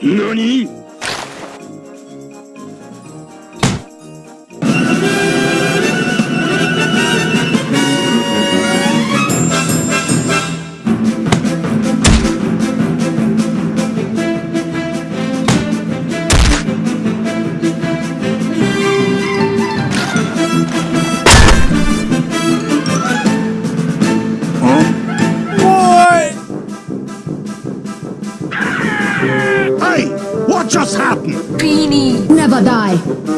何？Hey, what just happened? Beanie. Never die.